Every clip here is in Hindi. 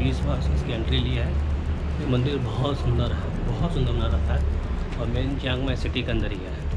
बीस बार इसकी एंट्री लिया है। ये मंदिर बहुत सुंदर है, बहुत सुंदर बना रखा है। और मेन चियांग माई सिटी के अंदर ही है।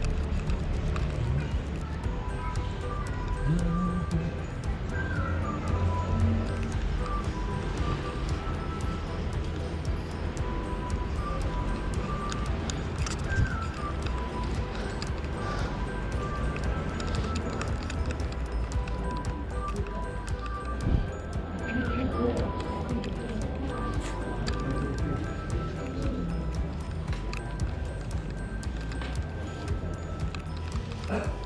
Uh -huh.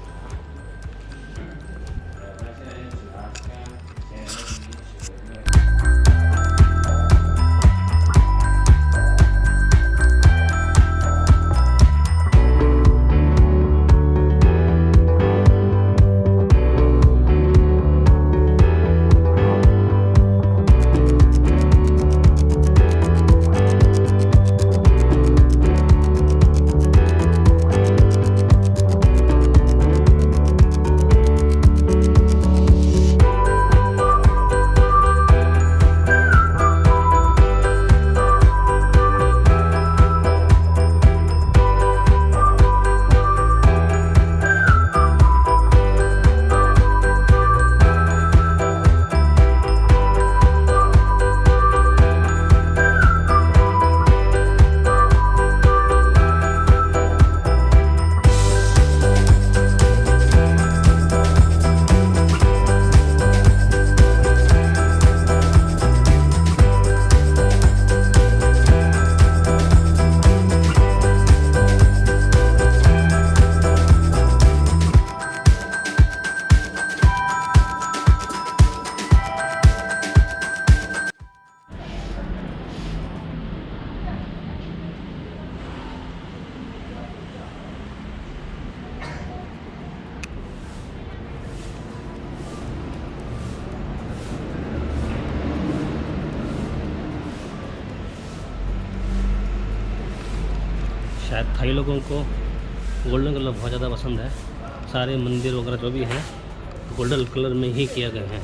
शायद थाई लोगों को गोल्डन कलर बहुत ज़्यादा पसंद है। सारे मंदिर वगैरह जो भी हैं, गोल्डन कलर में ही किया गए हैं।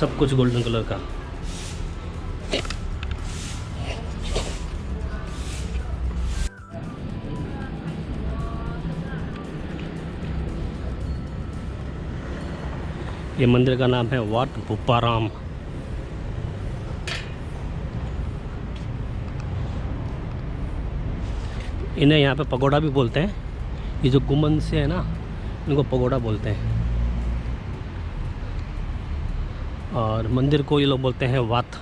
सब कुछ गोल्डन कलर का। ये मंदिर का नाम है वाट भुप्पाराम इन्हें यहाँ पे पगोड़ा भी बोलते हैं। ये जो गुमन से है ना, इनको पगोड़ा बोलते हैं। और मंदिर को ये लोग बोलते हैं वात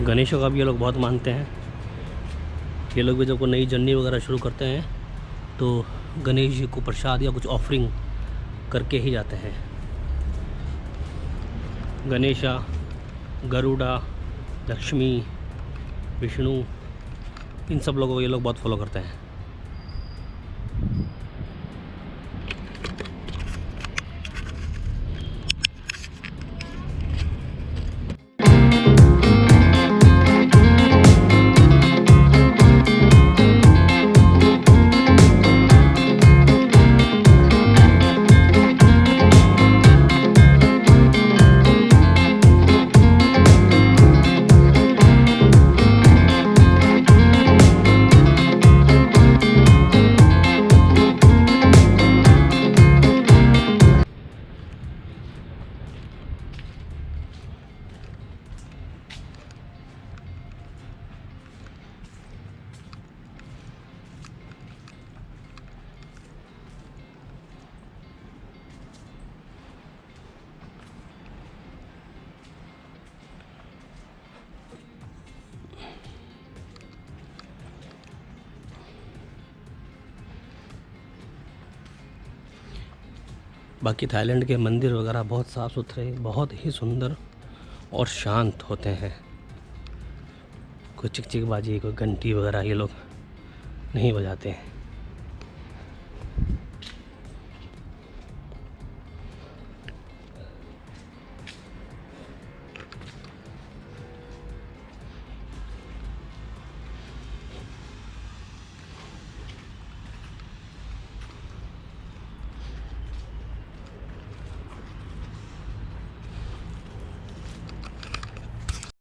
गणेशों का भी ये लोग बहुत मानते हैं। ये लोग भी जब कोई नई जर्नी वगैरह शुरू करते हैं तो गणेश जी को प्रसाद या कुछ ऑफरिंग करके ही जाते हैं। गणेशा, गरुड़ा, लक्ष्मी, विष्णु, इन सब लोगों को ये लोग बहुत फॉलो करते हैं। बाकी थाईलैंड के मंदिर वगैरह बहुत साफ़ सुथरे, बहुत ही सुंदर और शांत होते हैं। कोई चिक चिक बाजी, कोई घंटी वगैरह ये लोग नहीं बजाते हैं।